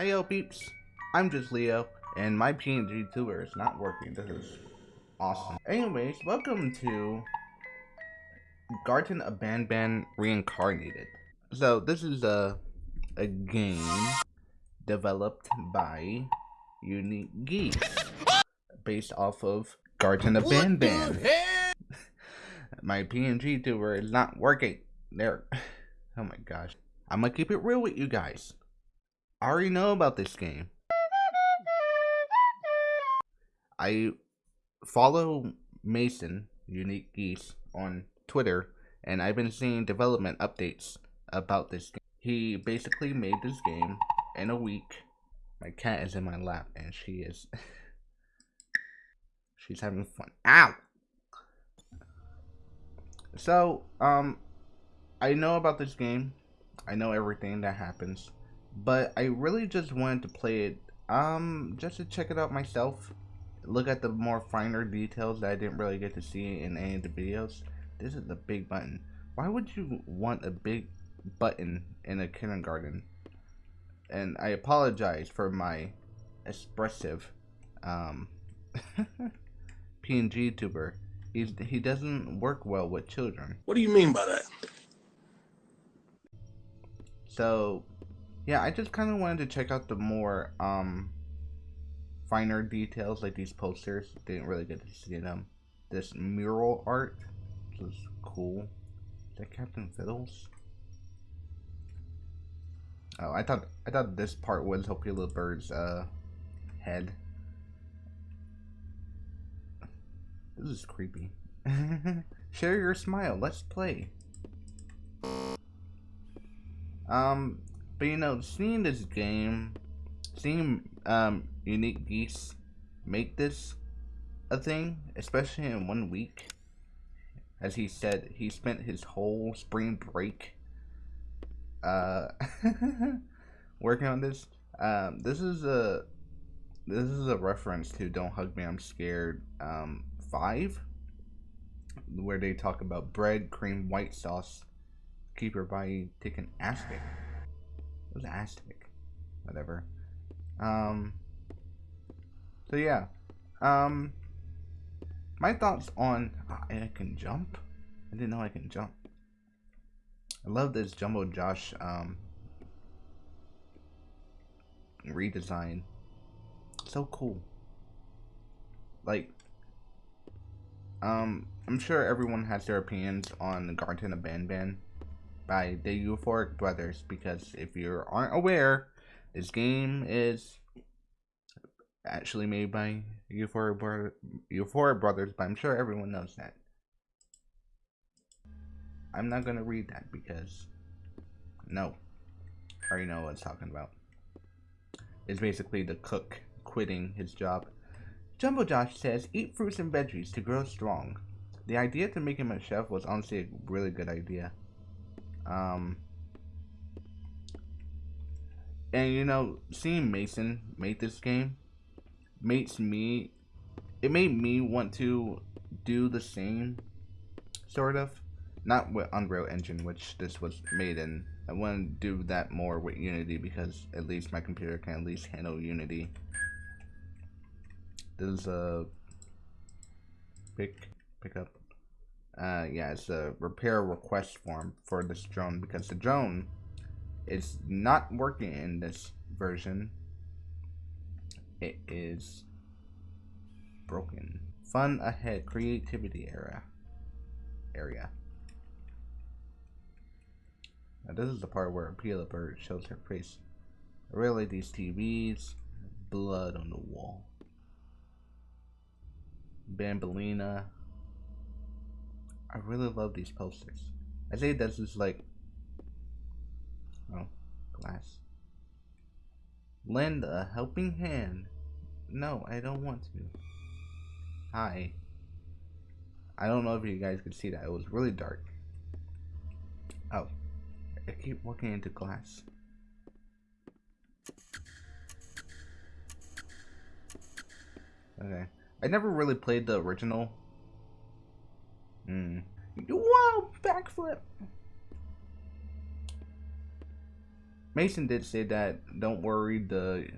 Hey yo peeps, I'm just Leo, and my PNG tour is not working. This is awesome. Anyways, welcome to Garten of Banban Reincarnated. So this is a a game developed by Unique Geese, based off of Garten of Banban. my PNG tour is not working. There. Oh my gosh. I'm gonna keep it real with you guys. I already know about this game. I follow Mason, Unique Geese, on Twitter, and I've been seeing development updates about this game. He basically made this game in a week. My cat is in my lap, and she is... she's having fun. Ow! So, um, I know about this game. I know everything that happens but I really just wanted to play it um just to check it out myself look at the more finer details that I didn't really get to see in any of the videos. This is a big button. Why would you want a big button in a kindergarten? And I apologize for my expressive um PNG tuber. He's he doesn't work well with children. What do you mean by that? So yeah, I just kind of wanted to check out the more um finer details like these posters. Didn't really get to see them. This mural art was cool. Is that Captain Fiddles? Oh, I thought I thought this part was Hopey Little Bird's uh head. This is creepy. Share your smile. Let's play. Um, but you know, seeing this game, seeing um, Unique Geese make this a thing, especially in one week, as he said, he spent his whole spring break uh, working on this. Um, this is a this is a reference to "Don't Hug Me, I'm Scared" um, five, where they talk about bread, cream, white sauce, keep your body taking aspic. Was Aztec. Whatever. Um. So yeah. Um. My thoughts on I can jump. I didn't know I can jump. I love this Jumbo Josh um redesign. So cool. Like um I'm sure everyone has their opinions on the Garten of Banban by the Euphoric Brothers because if you aren't aware, this game is actually made by Euphoric, Bro Euphoric Brothers, but I'm sure everyone knows that. I'm not gonna read that because no, I already know what it's talking about. It's basically the cook quitting his job. Jumbo Josh says, eat fruits and veggies to grow strong. The idea to make him a chef was honestly a really good idea. Um, and you know, seeing Mason make this game makes me, it made me want to do the same, sort of. Not with Unreal Engine, which this was made in. I want to do that more with Unity because at least my computer can at least handle Unity. This is a pick pick up uh, yeah, it's a repair request form for this drone because the drone is not working in this version. It is broken. Fun ahead, creativity era. Area. Now this is the part where Pila Bird shows her face. Really, these TVs, blood on the wall. Banbaleena, I really love these posters. I say this is like, oh, glass. Lend a helping hand. No, I don't want to. Hi. I don't know if you guys could see that. It was really dark. Oh. I keep walking into glass. Okay. I never really played the original Mm. Whoa, backflip. Mason did say that don't worry, the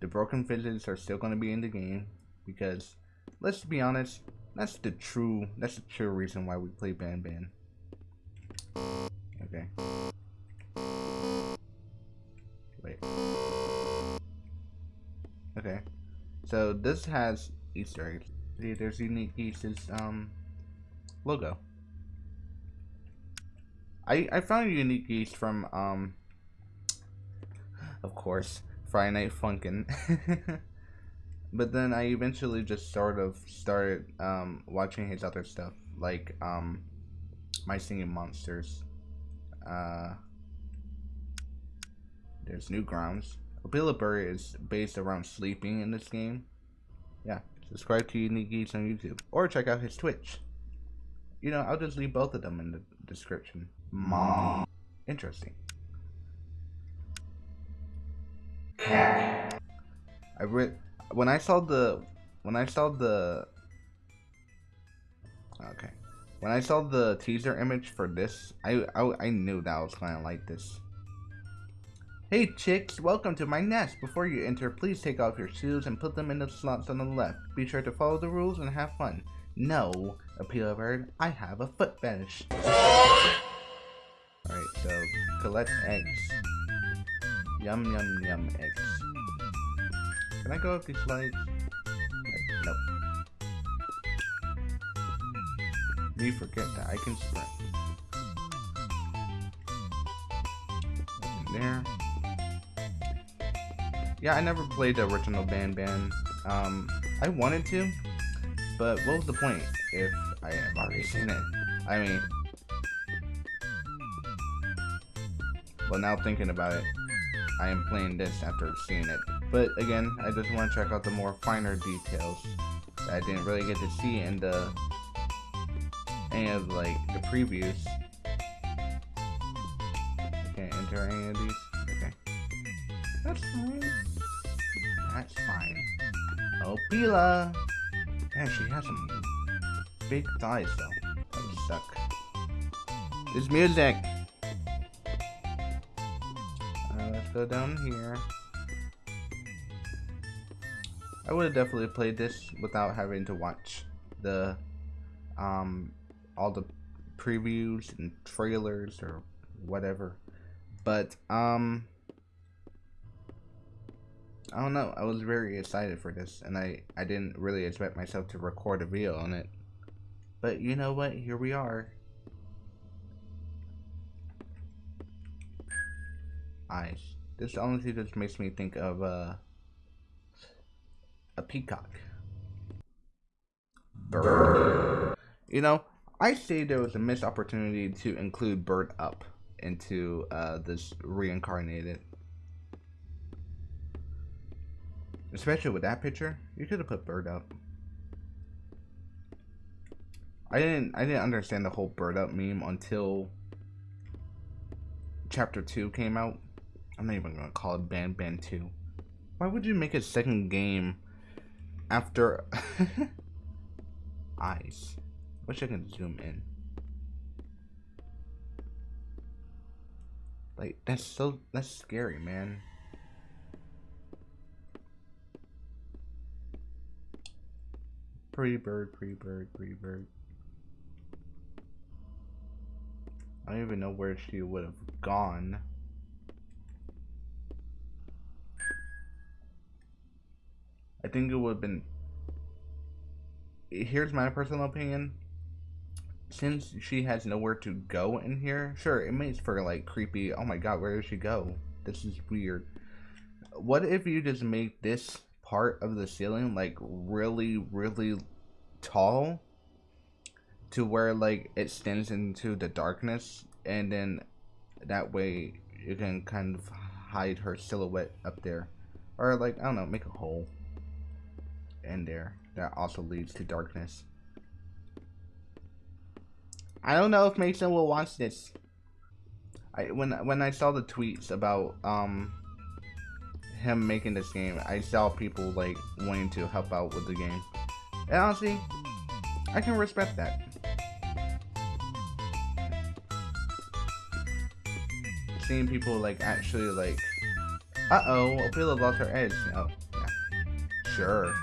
the broken physics are still going to be in the game because let's be honest, that's the true that's the true reason why we play Banban. Okay. Wait. Okay. So this has Easter eggs. See, there's Unique pieces. um logo. I I found Unique Geese from um of course Friday Night Funkin'. but then I eventually just sort of started um watching his other stuff like um My Singing Monsters. Uh there's Newgrounds. Appealability is based around sleeping in this game. Yeah, subscribe to Unique Geese on YouTube. Or check out his Twitch. You know, I'll just leave both of them in the description. Mom. Interesting. Cat. I read when I saw the when I saw the okay when I saw the teaser image for this I I, I knew that I was of like this Hey chicks, welcome to my nest. Before you enter, please take off your shoes and put them in the slots on the left. Be sure to follow the rules and have fun. No, Opila Bird, I have a foot fetish. Alright, so collect eggs. Yum yum yum eggs. Can I go up these slides? Nope. Me forget that I can sprint. there. Yeah, I never played the original Banban. Um, I wanted to, but what was the point if I have already seen it? I mean, well now thinking about it, I am playing this after seeing it. But again, I just want to check out the more finer details that I didn't really get to see in the any of like the previews. I can't enter any of these. Okay. That's fine. That's fine. Oh, Bila! Man, she has some big thighs, though. That would suck. This music! Uh, let's go down here. I would have definitely played this without having to watch the, um, all the previews and trailers or whatever. But, um, I don't know. I was very excited for this, and I, I didn't really expect myself to record a video on it. But you know what? Here we are. Eyes. This honestly just makes me think of uh, a peacock. Bird. You know, I say there was a missed opportunity to include Bird Up into uh, this reincarnated Especially with that picture, you could have put bird up. I didn't I didn't understand the whole bird up meme until chapter 2 came out. I'm not even gonna call it Banban 2. Why would you make a second game after eyes? Wish I could zoom in. Like that's so that's scary, man. Pre-bird, pre-bird, pre-bird. I don't even know where she would have gone. I think it would have been... Here's my personal opinion. Since she has nowhere to go in here, sure, it makes for like creepy, oh my god, where does she go? This is weird. What if you just make this part of the ceiling like really really tall to where like it extends into the darkness and then that way you can kind of hide her silhouette up there. Or like I don't know make a hole in there that also leads to darkness. I don't know if Mason will watch this. I when when I saw the tweets about um him making this game, I saw people like wanting to help out with the game. And honestly, I can respect that. seeing people like actually like, uh oh, Ophelia lost her edge. Oh, yeah, sure.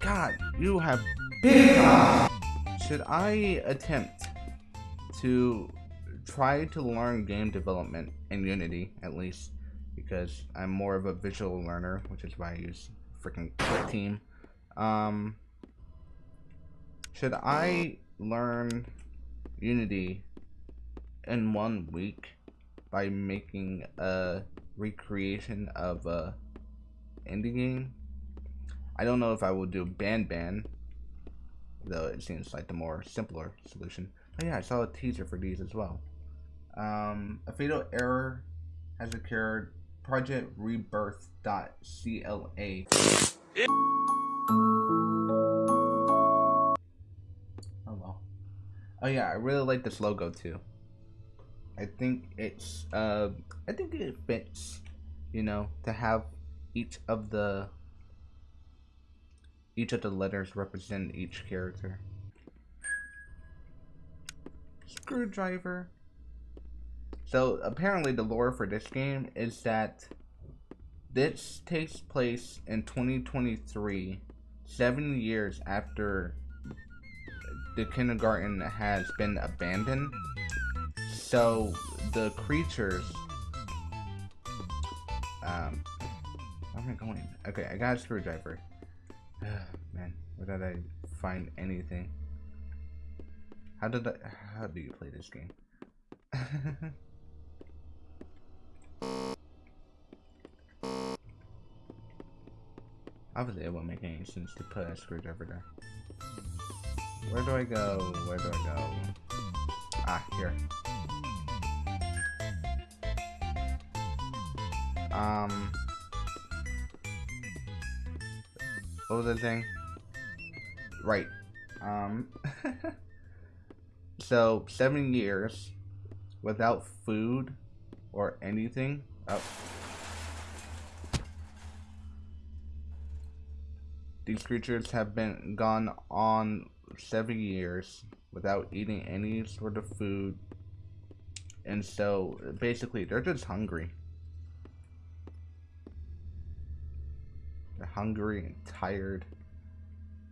God, you have big. Should I attempt to try to learn game development in Unity at least? Because I'm more of a visual learner, which is why I use freaking Team. Um, should I learn Unity in one week by making a recreation of a indie game. I don't know if I will do Banban, though it seems like the more simpler solution. Oh yeah, I saw a teaser for these as well. Um, a fatal error has occurred. Project Rebirth.cla. Oh well. Oh yeah, I really like this logo too. I think it's uh I think it fits, you know, to have each of the each of the letters represent each character. Screwdriver. So apparently the lore for this game is that this takes place in 2023, seven years after the kindergarten has been abandoned so the creatures. Um, where am I going? Okay, I got a screwdriver. Man, where did I find anything? How did I? How do you play this game? Obviously, it won't make any sense to put a screwdriver there. Where do I go? Where do I go? Ah, here. Um, what was the thing? Right. Um, so seven years without food or anything. Oh. These creatures have been gone on seven years without eating any sort of food. And so basically they're just hungry. They're hungry and tired.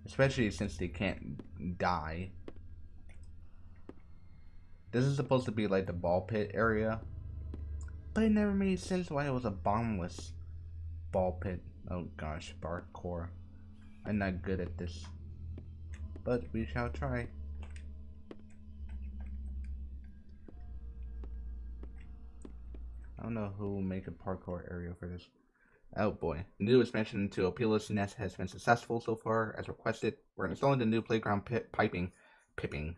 Especially since they can't die. This is supposed to be like the ball pit area. But it never made sense why it was a bombless ball pit. Oh gosh, parkour. I'm not good at this. But we shall try. I don't know who will make a parkour area for this. Oh boy. The new expansion to Opila's Nest has been successful so far as requested. We're installing the new playground pit piping pipping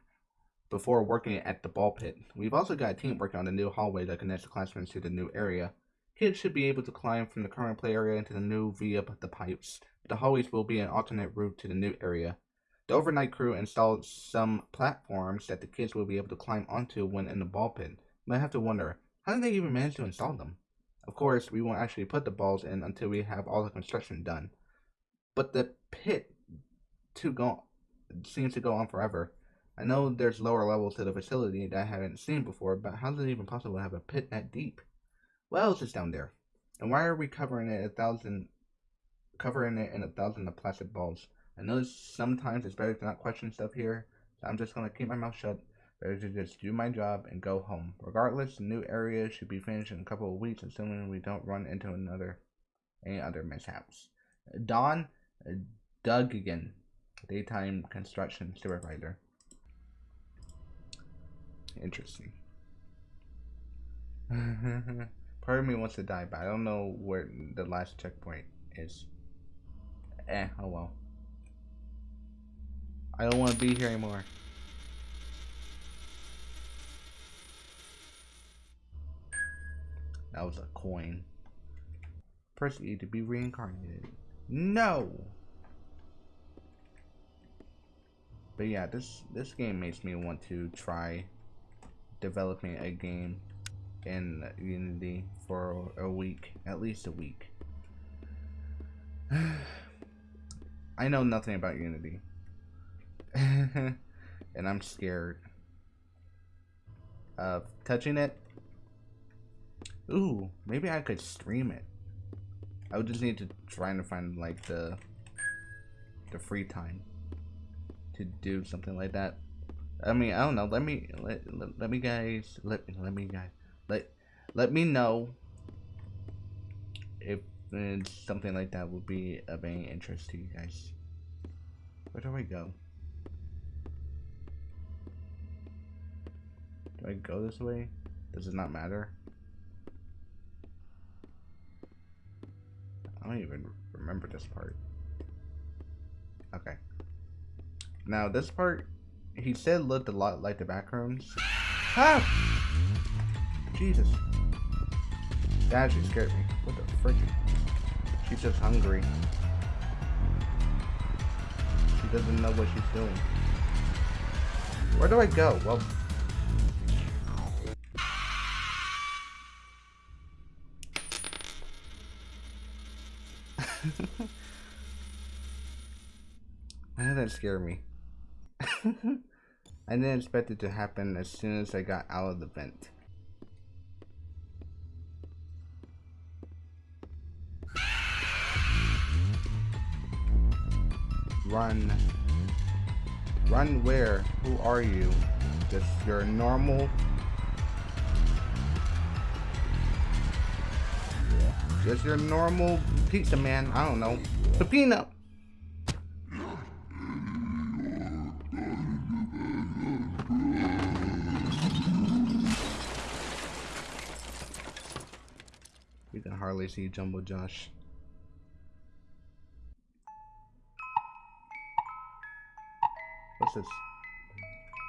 before working at the ball pit. We've also got a team working on the new hallway that connects the classrooms to the new area. Kids should be able to climb from the current play area into the new via the pipes. The hallways will be an alternate route to the new area. The overnight crew installed some platforms that the kids will be able to climb onto when in the ball pit. But I have to wonder, how did they even manage to install them? Of course, we won't actually put the balls in until we have all the construction done. But the pit to go seems to go on forever. I know there's lower levels to the facility that I haven't seen before, but how is it even possible to have a pit that deep? What else is down there? And why are we covering it a thousand covering it in a thousand of plastic balls? I know sometimes it's better to not question stuff here, so I'm just gonna keep my mouth shut Better to just do my job and go home. Regardless, the new area should be finished in a couple of weeks, assuming we don't run into another any other mishaps. Don uh, Doug again, daytime construction supervisor. Interesting. Part of me wants to die, but I don't know where the last checkpoint is. Eh, oh well. I don't want to be here anymore. That was a coin. Press E to be reincarnated. No! But yeah, this this game makes me want to try developing a game in Unity for a week, at least a week. I know nothing about Unity. and I'm scared of touching it Ooh, maybe I could stream it. I would just need to try and find like the the free time to do something like that. I mean, I don't know. Let me let let, let me guys let let me guys let let me know if something like that would be of any interest to you guys. Where do I go? Do I go this way? Does it not matter? I don't even remember this part. Okay. Now this part, he said looked a lot like the back rooms. Ah! Jesus. That actually scared me. What the frick? She's just hungry. She doesn't know what she's doing. Where do I go? Well... that scared me. I didn't expect it to happen as soon as I got out of the vent. Run. Run where? Who are you? Just your normal... Just your normal pizza man. I don't know. Peppino. You can hardly see Jumbo Josh.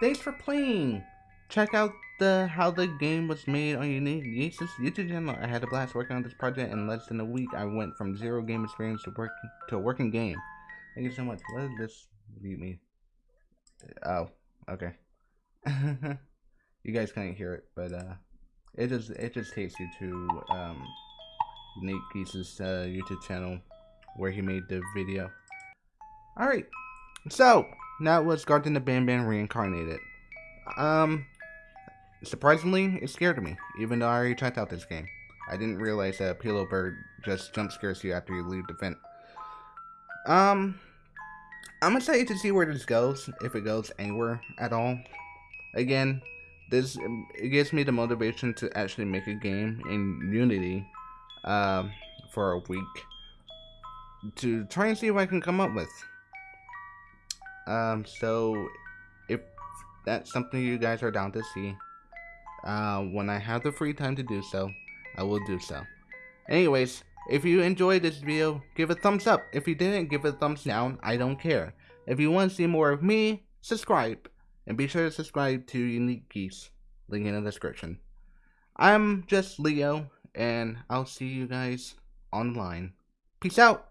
Thanks for playing! Check out the how the game was made on Unique Geeks' YouTube channel. I had a blast working on this project. In less than a week, I went from zero game experience to work to a working game. Thank you so much. What does this read me? Oh, okay. you guys can't hear it, but uh, it just it just takes you to um Nate Geese's uh, YouTube channel where he made the video. Alright, so that was Garten of Banban reincarnated. Um, surprisingly, it scared me, even though I already checked out this game. I didn't realize that Pillow Bird just jump scares you after you leave the vent. Um, I'm excited to see where this goes, if it goes anywhere at all. Again, this it gives me the motivation to actually make a game in Unity um, for a week to try and see what I can come up with. Um, so if that's something you guys are down to see, uh, when I have the free time to do so, I will do so. Anyways, if you enjoyed this video, give a thumbs up. If you didn't, give a thumbs down. I don't care. If you want to see more of me, subscribe. And be sure to subscribe to Unique Geese. Link in the description. I'm just Leo, and I'll see you guys online. Peace out.